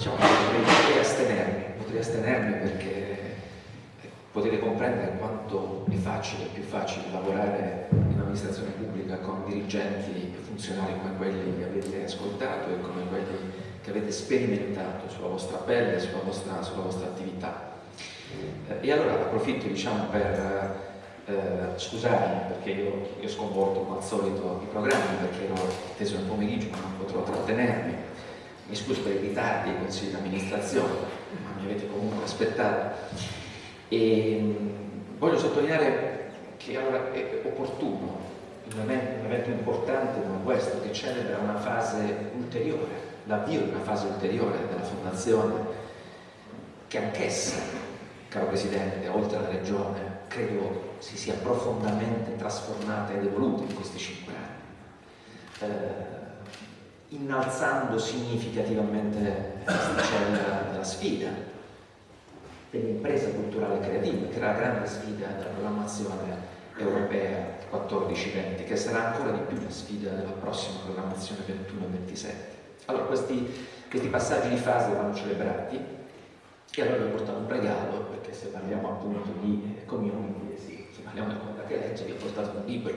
diciamo, potrei, potrei astenermi, potrei astenermi perché potete comprendere quanto è facile, più facile lavorare in amministrazione pubblica con dirigenti e funzionari come quelli che avete ascoltato e come quelli che avete sperimentato sulla vostra pelle, sulla vostra, sulla vostra attività. Eh, e allora approfitto diciamo, per eh, scusarmi perché io, io sconvolto come al solito i programmi perché ero teso nel pomeriggio ma non potrò trattenermi. Mi scuso per i ritardi ai consigli di amministrazione, ma mi avete comunque aspettato. E mh, voglio sottolineare che allora è opportuno un evento, un evento importante come questo che celebra una fase ulteriore l'avvio di una fase ulteriore della fondazione che anch'essa, caro Presidente, oltre alla Regione, credo si sia profondamente trasformata ed evoluta in questi cinque anni, eh, innalzando significativamente l'asticella della sfida dell'impresa culturale creativa, che era la grande sfida della programmazione europea 14-20, che sarà ancora di più la sfida della prossima programmazione 21-27. Allora, questi, questi passaggi di fase vanno celebrati e allora vi ho portato un regalo, perché se parliamo appunto di community, sì, se parliamo di quella che legge, vi ho portato un libro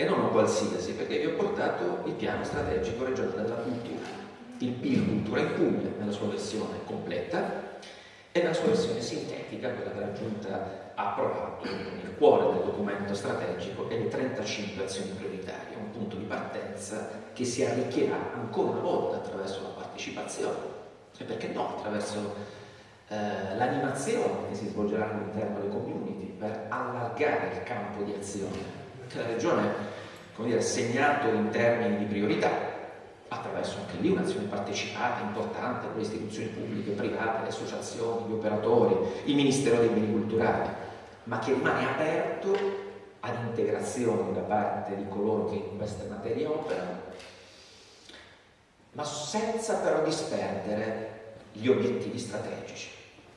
e non un qualsiasi, perché vi ho portato il piano strategico regionale della cultura, il PIL Cultura in Puglia, nella sua versione completa e nella sua versione sintetica, quella che la Giunta ha approvato il cuore del documento strategico e le 35 azioni prioritarie, un punto di partenza che si arricchirà ancora una volta attraverso la partecipazione. E perché no, attraverso eh, l'animazione che si svolgerà all'interno delle community per allargare il campo di azione che la Regione ha segnato in termini di priorità attraverso anche lì un'azione partecipata importante con le istituzioni pubbliche, private, le associazioni, gli operatori, il Ministero dei Beni Culturali, ma che rimane aperto ad integrazioni da parte di coloro che in queste materie operano, ma senza però disperdere gli obiettivi strategici.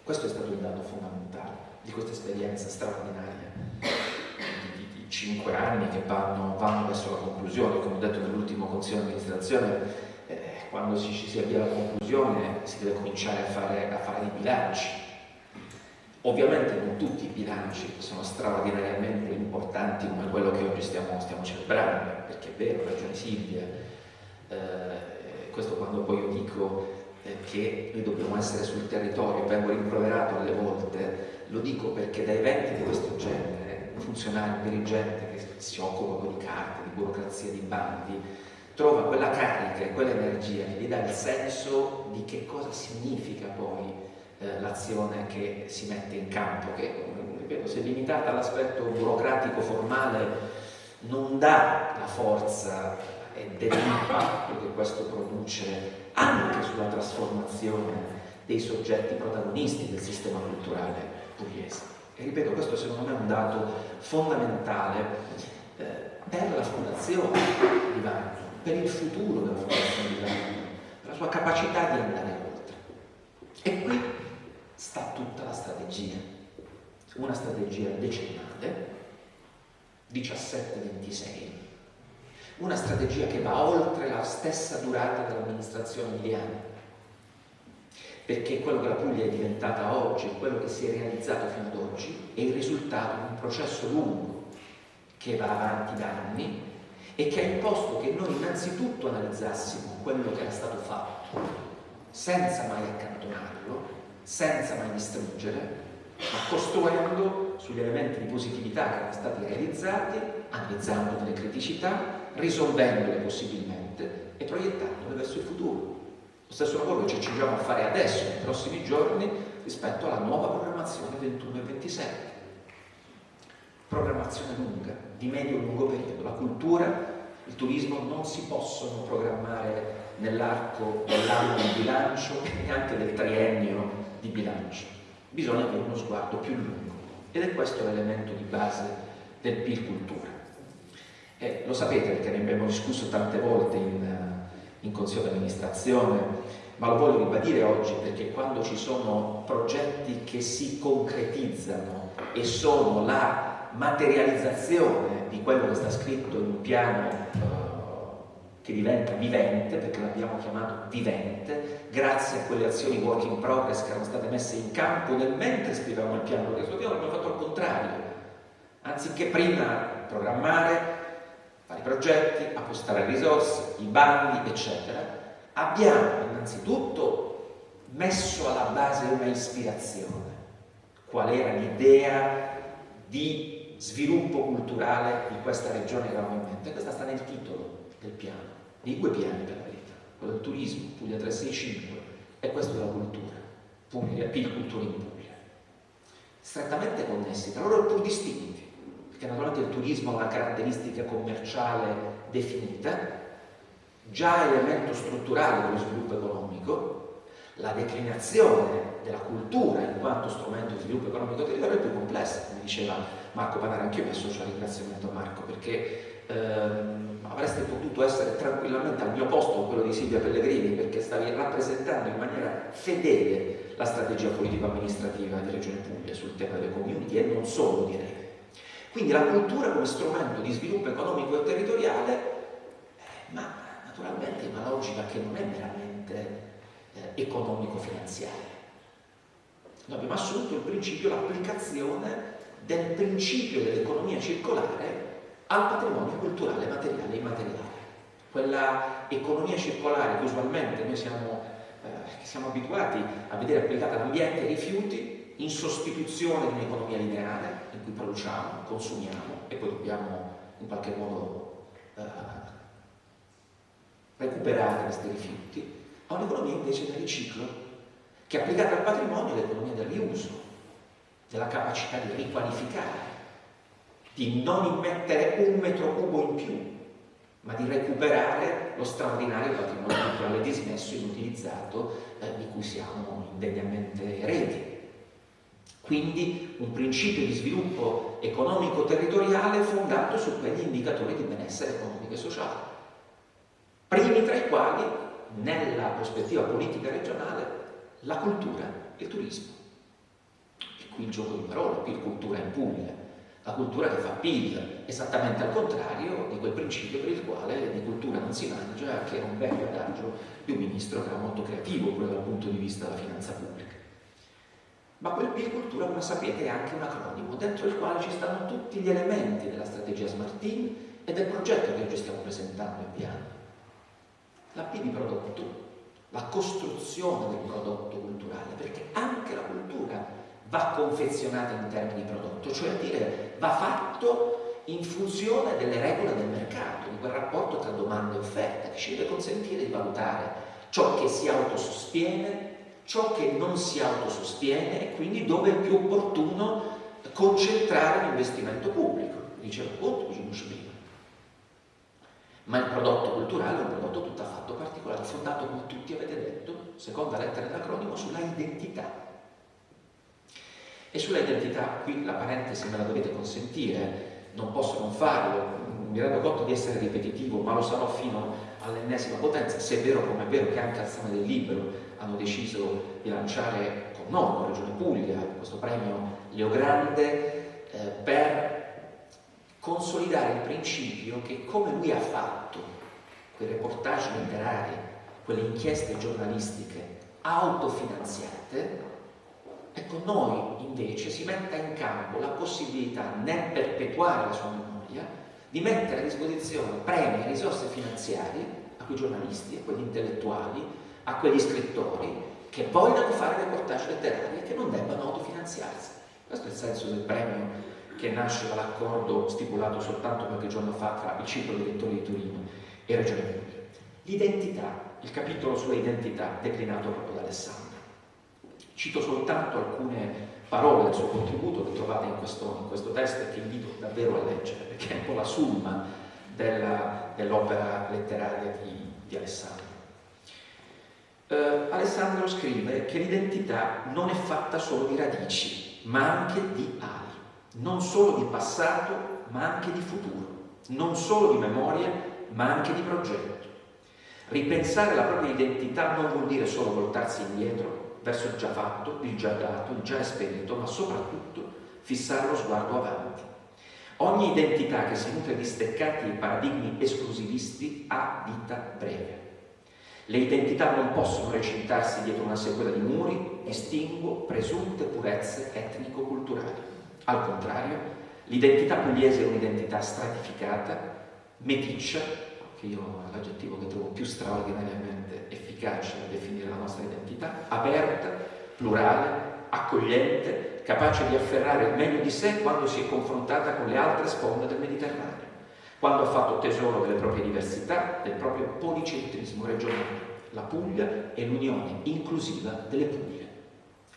Questo è stato il dato fondamentale di questa esperienza straordinaria cinque anni che vanno, vanno, verso la conclusione, come ho detto nell'ultimo consiglio di amministrazione, eh, quando ci si, si avvia alla conclusione si deve cominciare a fare, a fare i bilanci. Ovviamente non tutti i bilanci sono straordinariamente importanti come quello che oggi stiamo, stiamo celebrando, perché è vero, ragione Silvia, eh, questo quando poi io dico eh, che noi dobbiamo essere sul territorio, vengo rimproverato alle volte, lo dico perché da eventi di questo genere, un funzionario, un dirigente che si occupa di carte, di burocrazia, di bandi, trova quella carica e quell'energia che gli dà il senso di che cosa significa poi eh, l'azione che si mette in campo, che ripeto, se limitata all'aspetto burocratico formale non dà la forza e dell'impatto che questo produce anche sulla trasformazione dei soggetti protagonisti del sistema culturale pugliese. E ripeto, questo secondo me è un dato fondamentale eh, per la fondazione di Vagno, per il futuro della fondazione di Vagno, per la sua capacità di andare oltre. E qui sta tutta la strategia. Una strategia decennale, 17-26, una strategia che va oltre la stessa durata dell'amministrazione miliana, perché quello che la Puglia è diventata oggi, quello che si è realizzato fino ad oggi, è il risultato di un processo lungo che va avanti da anni e che ha imposto che noi innanzitutto analizzassimo quello che era stato fatto senza mai accantonarlo senza mai distruggere, ma costruendo sugli elementi di positività che erano stati realizzati, analizzando delle criticità, risolvendole possibilmente e proiettandole verso il futuro. Lo stesso lavoro che ci accingiamo a fare adesso, nei prossimi giorni, rispetto alla nuova programmazione 21 e 27. Programmazione lunga, di medio e lungo periodo. La cultura, il turismo non si possono programmare nell'arco dell'anno di bilancio e neanche del triennio di bilancio, bisogna avere uno sguardo più lungo ed è questo l'elemento di base del PIL cultura. E lo sapete perché ne abbiamo discusso tante volte in, eh, in consiglio di amministrazione, ma lo voglio ribadire oggi perché quando ci sono progetti che si concretizzano e sono la materializzazione di quello che sta scritto in un piano eh, che diventa vivente, perché l'abbiamo chiamato vivente, grazie a quelle azioni work in progress che erano state messe in campo nel mentre scrivevamo il piano, perché piano abbiamo fatto il contrario. Anziché prima programmare, i progetti, appostare risorse, i bandi, eccetera, abbiamo innanzitutto messo alla base una ispirazione. Qual era l'idea di sviluppo culturale di questa regione che avevamo in mente? Questa sta nel titolo del piano, dei due piani per la verità, quello del turismo, Puglia 365, e questo della cultura, Puglia, PIL Cultura in Puglia. Strettamente connessi, tra loro pur distinti, perché naturalmente il turismo ha una caratteristica commerciale definita, già elemento strutturale dello sviluppo economico, la declinazione della cultura in quanto strumento di sviluppo economico territoriale è più complessa, come diceva Marco Panara, anche io mi associo al ringraziamento a Marco, perché ehm, avreste potuto essere tranquillamente al mio posto con quello di Silvia Pellegrini, perché stavi rappresentando in maniera fedele la strategia politico-amministrativa di Regione Puglia sul tema delle community e non solo direi. Quindi la cultura come strumento di sviluppo economico e territoriale, eh, ma naturalmente è una logica che non è meramente eh, economico-finanziaria. Noi abbiamo assunto il principio, l'applicazione del principio dell'economia circolare al patrimonio culturale, materiale e immateriale. Quella economia circolare che usualmente noi siamo, eh, siamo abituati a vedere applicata all'ambiente e ai rifiuti in sostituzione di un'economia lineare in cui produciamo, consumiamo e poi dobbiamo in qualche modo eh, recuperare questi rifiuti, a un'economia invece del riciclo, che applicata al patrimonio è l'economia del riuso, della capacità di riqualificare, di non immettere un metro cubo in più, ma di recuperare lo straordinario patrimonio culturale dismesso e inutilizzato eh, di cui siamo indegnamente eredi. Quindi un principio di sviluppo economico-territoriale fondato su quegli indicatori di benessere economico e sociale primi tra i quali, nella prospettiva politica regionale, la cultura e il turismo. E qui il gioco di parole, qui cultura in Puglia, la cultura che fa PIL, esattamente al contrario di quel principio per il quale di cultura non si mangia, che è un vecchio adagio di un ministro che era molto creativo pure dal punto di vista della finanza pubblica. Ma quel PIL cultura, come sapete, è anche un acronimo dentro il quale ci stanno tutti gli elementi della strategia Smart Team e del progetto che oggi stiamo presentando in piano la P di prodotto, la costruzione del prodotto culturale, perché anche la cultura va confezionata in termini di prodotto, cioè dire va fatto in funzione delle regole del mercato, di quel rapporto tra domanda e offerta che ci deve consentire di valutare ciò che si autosostiene, ciò che non si autosostiene e quindi dove è più opportuno concentrare l'investimento pubblico. Diceva appunto Giulius prima ma il prodotto culturale è un prodotto tutt'affatto particolare, fondato, come tutti avete detto, seconda lettera dell'acronimo, sulla identità. E sulla identità, qui la parentesi me la dovete consentire, non posso non farlo, mi rendo conto di essere ripetitivo, ma lo sarò fino all'ennesima potenza, se è vero come è vero che anche al del Libro hanno deciso di lanciare con noi, con Regione Puglia, questo premio Leo Grande, eh, per consolidare il principio che come lui ha fatto quei reportage letterari, quelle inchieste giornalistiche autofinanziate, ecco noi invece si metta in campo la possibilità nel perpetuare la sua memoria di mettere a disposizione premi e risorse finanziarie a quei giornalisti, a quegli intellettuali, a quegli scrittori che vogliono fare reportage letterari e che non debbano autofinanziarsi. Questo è il senso del premio che nasce dall'accordo stipulato soltanto qualche giorno fa tra il ciclo dei lettori di Torino e Regione Puglia. L'identità, il capitolo sulla identità declinato proprio da Alessandro. Cito soltanto alcune parole del suo contributo che trovate in questo, in questo testo e che invito davvero a leggere, perché è un po' la summa dell'opera dell letteraria di, di Alessandro. Uh, Alessandro scrive che l'identità non è fatta solo di radici, ma anche di ali non solo di passato ma anche di futuro, non solo di memoria ma anche di progetto. Ripensare la propria identità non vuol dire solo voltarsi indietro verso il già fatto, il già dato, il già esperito, ma soprattutto fissare lo sguardo avanti. Ogni identità che si nutre di steccati e paradigmi esclusivisti ha vita breve. Le identità non possono recintarsi dietro una sequela di muri, distinguo, presunte purezze etnico-culturali. Al contrario, l'identità pugliese è un'identità stratificata, meticcia, che io è l'aggettivo che trovo più straordinariamente efficace a definire la nostra identità, aperta, plurale, accogliente, capace di afferrare il meglio di sé quando si è confrontata con le altre sponde del Mediterraneo, quando ha fatto tesoro delle proprie diversità, del proprio policentrismo regionale. La Puglia è l'unione inclusiva delle Puglie.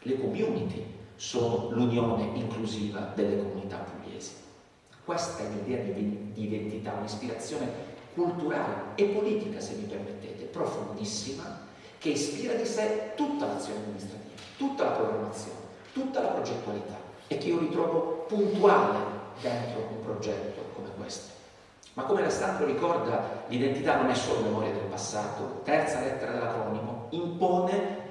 Le community sono l'unione inclusiva delle comunità pugliesi. Questa è l'idea di, identità, un'ispirazione culturale e politica, se mi permettete, profondissima, che ispira di sé tutta l'azione amministrativa tutta la programmazione, tutta la progettualità e che io ritrovo puntuale dentro un progetto come questo. Ma come Alessandro ricorda, l'identità non è solo memoria del passato, terza lettera dell'acronimo, impone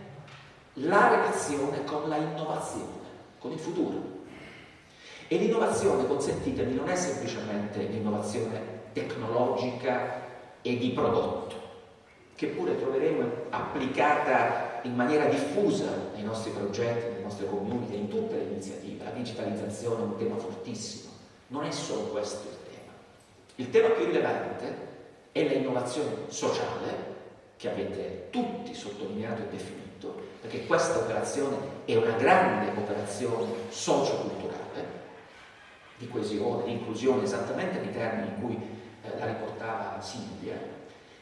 la relazione con la innovazione, con il futuro. E l'innovazione, consentitemi, non è semplicemente l'innovazione tecnologica e di prodotto, che pure troveremo applicata in maniera diffusa nei nostri progetti, nelle nostre community, in tutte le iniziative. La digitalizzazione è un tema fortissimo, non è solo questo il. Il tema più rilevante è l'innovazione sociale, che avete tutti sottolineato e definito, perché questa operazione è una grande operazione socioculturale, di coesione, di inclusione, esattamente nei termini in cui eh, la riportava Silvia,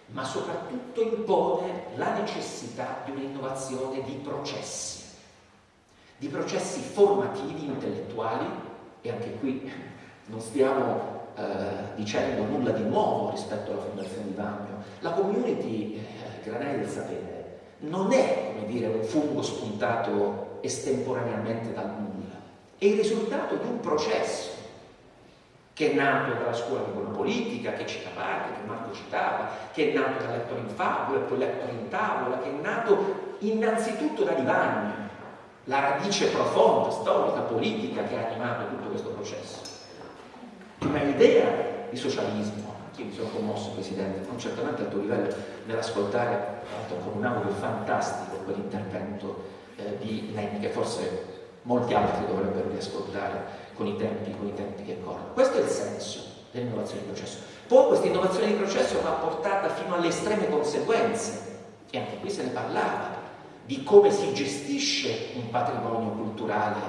ma soprattutto impone la necessità di un'innovazione di processi, di processi formativi, intellettuali, e anche qui non stiamo eh, dicendo nulla di nuovo rispetto alla Fondazione di Bagno. La community eh, Granelli del Sapere non è, come dire, un fungo spuntato estemporaneamente dal nulla, è il risultato di un processo che è nato dalla scuola di buona politica, che cita Parti, che Marco citava, che è nato da lettore in favola e poi lettore in tavola, che è nato innanzitutto da Divagno, la radice profonda, storica, politica che ha animato tutto questo processo. Una idea di socialismo, io mi sono commosso Presidente, non certamente al tuo livello, nell'ascoltare, con un audio fantastico, quell'intervento eh, di Nenni, che forse molti altri dovrebbero riascoltare con i tempi, con i tempi che corrono. Questo è il senso dell'innovazione di processo. Poi questa innovazione di processo va portata fino alle estreme conseguenze, e anche qui se ne parlava, di come si gestisce un patrimonio culturale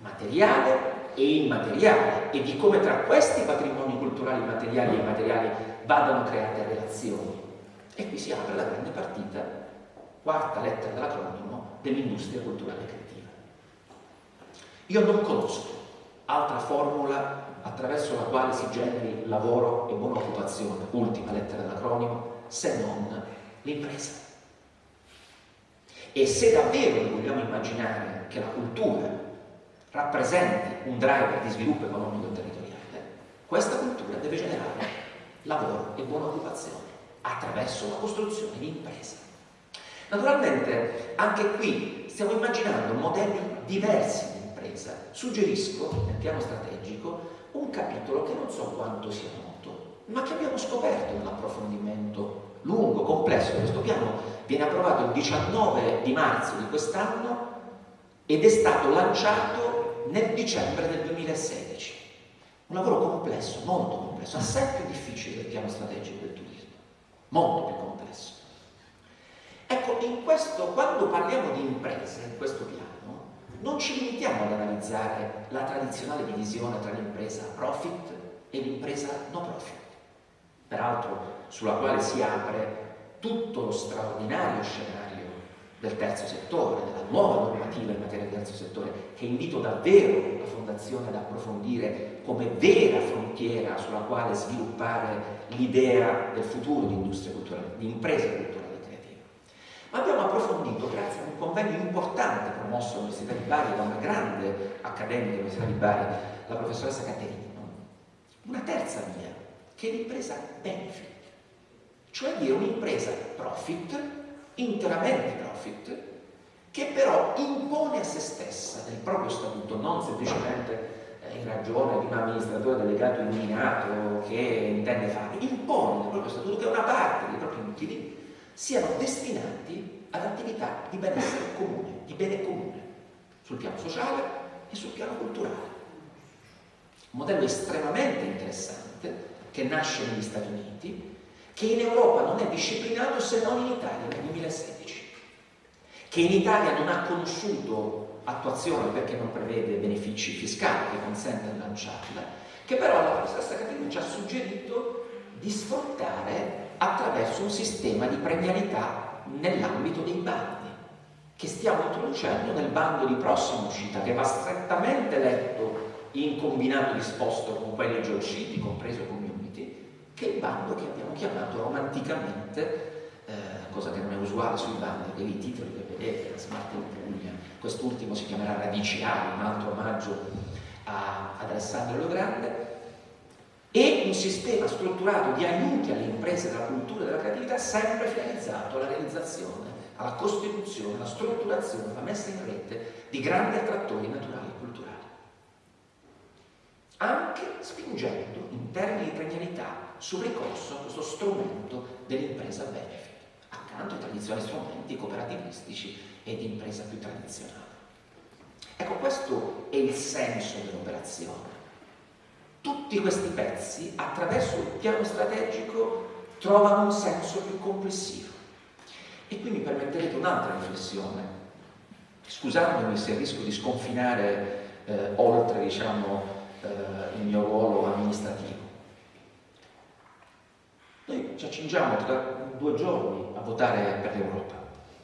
materiale e immateriale e di come tra questi patrimoni culturali materiali e immateriali vadano create relazioni. E qui si apre la grande partita, quarta lettera dell'acronimo, dell'industria culturale creativa. Io non conosco altra formula attraverso la quale si generi lavoro e buona occupazione, ultima lettera dell'acronimo, se non l'impresa. E se davvero vogliamo immaginare che la cultura rappresenti un driver di sviluppo economico e territoriale, questa cultura deve generare lavoro e buona occupazione attraverso la costruzione di impresa. Naturalmente anche qui stiamo immaginando modelli diversi impresa, suggerisco nel piano strategico un capitolo che non so quanto sia noto, ma che abbiamo scoperto nell'approfondimento lungo, complesso di questo piano. Viene approvato il 19 di marzo di quest'anno ed è stato lanciato nel dicembre del 2016. Un lavoro complesso, molto complesso, assai più difficile del piano strategico del turismo, molto più complesso. Ecco, in questo, quando parliamo di imprese, in questo piano, non ci limitiamo ad analizzare la tradizionale divisione tra l'impresa profit e l'impresa no profit, peraltro sulla quale si apre tutto lo straordinario scenario del terzo settore, della nuova normativa in materia di terzo settore, che invito davvero la Fondazione ad approfondire come vera frontiera sulla quale sviluppare l'idea del futuro di industria culturale, di impresa culturale ma abbiamo approfondito, grazie a un convegno importante promosso all'Università di Bari da una grande accademica dell'Università di Bari, la professoressa Caterino, una terza via, che è l'impresa benefit, cioè dire un'impresa profit, interamente profit, che però impone a se stessa nel proprio statuto, non semplicemente eh, in ragione di un amministratore delegato illuminato che intende fare, impone nel proprio statuto che una parte dei propri utili siano destinati ad attività di benessere comune, di bene comune, sul piano sociale e sul piano culturale. Un modello estremamente interessante che nasce negli Stati Uniti, che in Europa non è disciplinato se non in Italia nel 2016, che in Italia non ha conosciuto attuazione perché non prevede benefici fiscali che consentano di lanciarla, che però la stessa Accademia ci ha suggerito di sfruttare attraverso un sistema di premialità nell'ambito dei bandi che stiamo introducendo nel bando di prossima uscita che va strettamente letto in combinato disposto con quelli già usciti, compreso community, che è il bando che abbiamo chiamato romanticamente, eh, cosa che non è usuale sui bandi, che i titoli che vedete, la Smart in Puglia, quest'ultimo si chiamerà Radici Ali, un altro omaggio ad Alessandro Leogrande, e un sistema strutturato di aiuti alle imprese della cultura e della creatività sempre finalizzato alla realizzazione, alla costituzione, alla strutturazione, alla messa in rete di grandi attrattori naturali e culturali. Anche spingendo in termini di premialità sul ricorso a questo strumento dell'impresa benefit, accanto ai tradizionali strumenti cooperativistici e di impresa più tradizionale. Ecco, questo è il senso dell'operazione tutti questi pezzi, attraverso il piano strategico, trovano un senso più complessivo. E qui mi permetterete un'altra riflessione, scusandomi se rischio di sconfinare eh, oltre diciamo, eh, il mio ruolo amministrativo. Ci accingiamo tra due giorni a votare per l'Europa,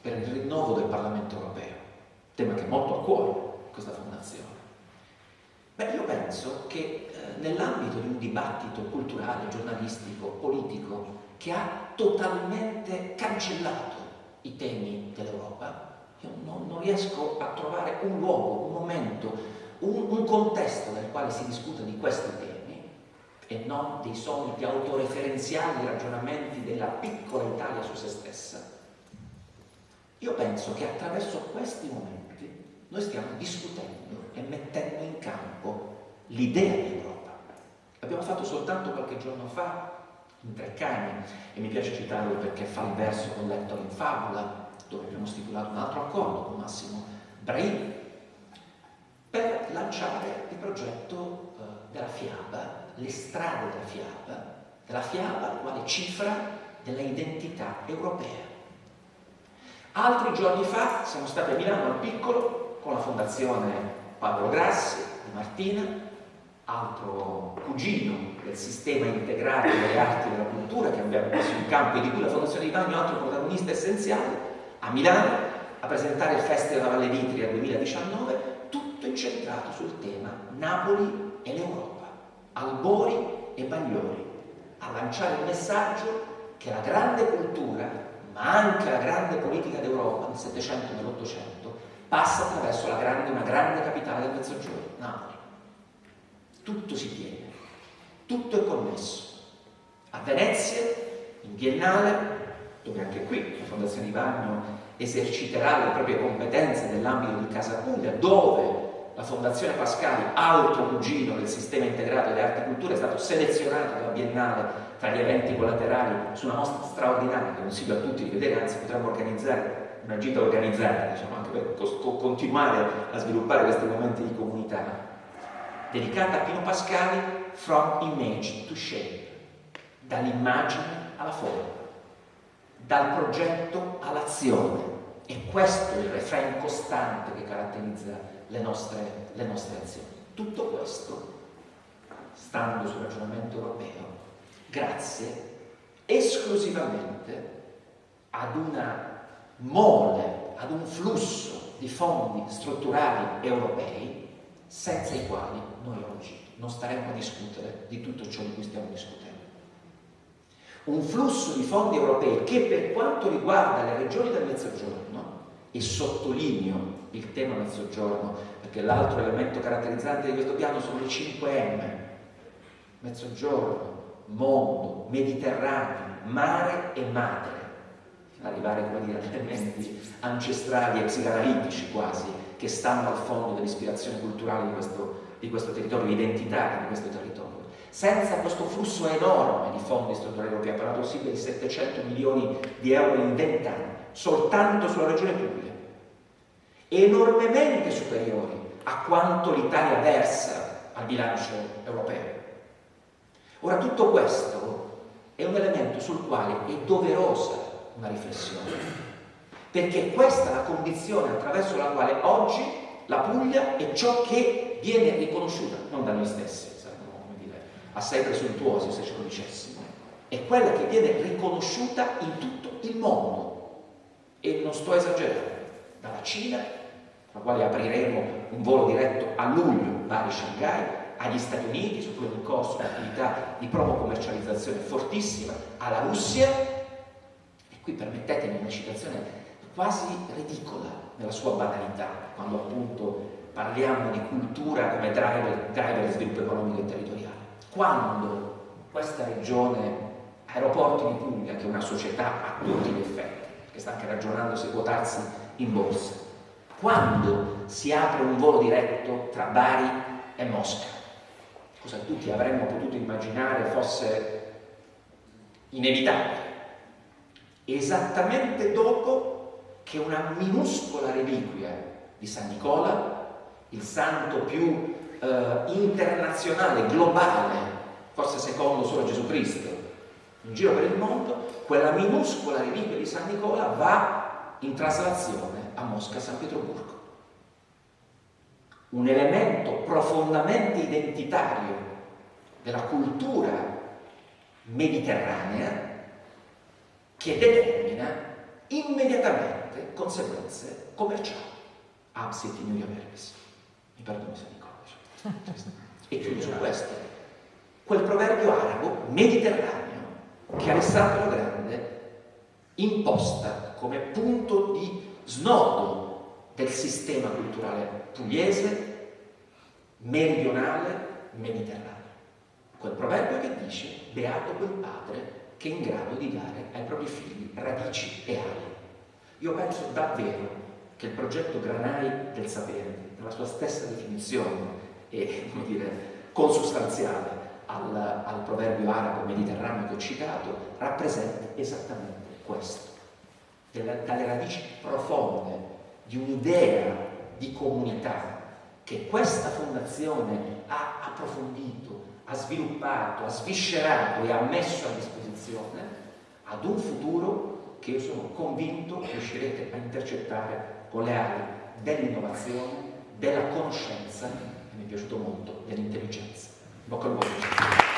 per il rinnovo del Parlamento europeo, tema che è molto a cuore questa fondazione. Beh, io penso che eh, nell'ambito di un dibattito culturale, giornalistico, politico, che ha totalmente cancellato i temi dell'Europa, io non, non, riesco a trovare un luogo, un momento, un, un contesto nel quale si discuta di questi temi e non dei soliti autoreferenziali ragionamenti della piccola Italia su se stessa. Io penso che attraverso questi momenti noi stiamo discutendo e mettendo in campo l'idea di Europa. L'abbiamo fatto soltanto qualche giorno fa in Treccani e mi piace citarlo perché fa il verso con Lettor in Fabula, dove abbiamo stipulato un altro accordo con Massimo Braini per lanciare il progetto eh, della fiaba, le strade della fiaba, della fiaba quale cifra della identità europea. Altri giorni fa siamo stati a Milano al piccolo con la fondazione Paolo Grassi di Martina, altro cugino del sistema integrato delle arti e della cultura che abbiamo messo in campo e di cui la Fondazione di Bagno è altro protagonista essenziale, a Milano a presentare il Festival della Valle d'Itria 2019, tutto incentrato sul tema Napoli e l'Europa, Albori e Bagliori, a lanciare il messaggio che la grande cultura, ma anche la grande politica d'Europa nel Settecento e nell'Ottocento passa attraverso grande, una grande capitale del Mezzogiorno, Napoli. Tutto si tiene, tutto è connesso. A Venezia, in Biennale, dove anche qui la Fondazione Ivagno eserciterà le proprie competenze nell'ambito di Casa Puglia, dove la Fondazione Pascali, altro cugino del sistema integrato delle arti e culture, è stato selezionato dalla Biennale tra gli eventi collaterali su una mostra straordinaria che consiglio a tutti di vedere, anzi potremmo organizzare una gita organizzata, diciamo, anche per continuare a sviluppare questi momenti di comunità, dedicata a Pino Pascali, From Image to Shape, dall'immagine alla forma, dal progetto all'azione. E questo è il refrain costante che caratterizza le nostre, le nostre azioni. Tutto questo, stando sul ragionamento europeo, grazie esclusivamente ad una mole ad un flusso di fondi strutturali europei senza i quali noi oggi non staremmo a discutere di tutto ciò di cui stiamo discutendo. Un flusso di fondi europei che per quanto riguarda le regioni del Mezzogiorno, e sottolineo il tema Mezzogiorno perché l'altro elemento caratterizzante di questo piano sono le 5M, Mezzogiorno, mondo, Mediterraneo, mare e madre arrivare come dire, ad elementi ancestrali e psicanalitici quasi, che stanno al fondo dell'ispirazione culturale di questo, di questo territorio, identitaria di questo territorio. Senza questo flusso enorme di fondi strutturali europei, ha parlato Silvia di 700 milioni di euro in 20 anni, soltanto sulla regione Puglia, enormemente superiori a quanto l'Italia versa al bilancio europeo. Ora tutto questo è un elemento sul quale è doverosa una riflessione, perché questa è la condizione attraverso la quale oggi la Puglia è ciò che viene riconosciuta, non da noi stessi, assai presuntuosi se ce lo dicessimo, è quella che viene riconosciuta in tutto il mondo. E non sto esagerando, dalla Cina, la quale apriremo un volo diretto a luglio, Bari-Shanghai, agli Stati Uniti, su cui è in corso un'attività di promo commercializzazione fortissima, alla Russia, e qui permettetemi una citazione quasi ridicola nella sua banalità, quando appunto parliamo di cultura come driver, driver di sviluppo economico e territoriale. Quando questa regione, Aeroporti di Puglia, che è una società a tutti gli effetti, che sta anche ragionando se quotarsi in borsa, quando si apre un volo diretto tra Bari e Mosca, cosa tutti avremmo potuto immaginare fosse inevitabile, esattamente dopo che una minuscola reliquia di San Nicola, il santo più eh, internazionale, globale, forse secondo solo Gesù Cristo, in giro per il mondo, quella minuscola reliquia di San Nicola va in traslazione a Mosca San Pietroburgo un elemento profondamente identitario della cultura mediterranea che determina immediatamente conseguenze commerciali. Absit in Iuria Verbis. Mi perdono se codice. E chiudo su questo. Quel proverbio arabo mediterraneo che Alessandro Grande imposta come punto di snodo del sistema culturale pugliese, meridionale, mediterraneo. Quel proverbio che dice beato quel padre che è in grado di dare ai propri figli radici e ali. Io penso davvero che il progetto Granai del sapere, nella sua stessa definizione e come dire, consustanziale al, al proverbio arabo mediterraneo che ho citato, rappresenta esattamente questo, dalle radici profonde di un'idea di comunità che questa fondazione ha approfondito, ha sviluppato, ha sviscerato e ha messo a disposizione ad un futuro che io sono convinto riuscirete a intercettare con le ali dell'innovazione, della conoscenza mi è piaciuto molto dell'intelligenza. Bocca al lupo.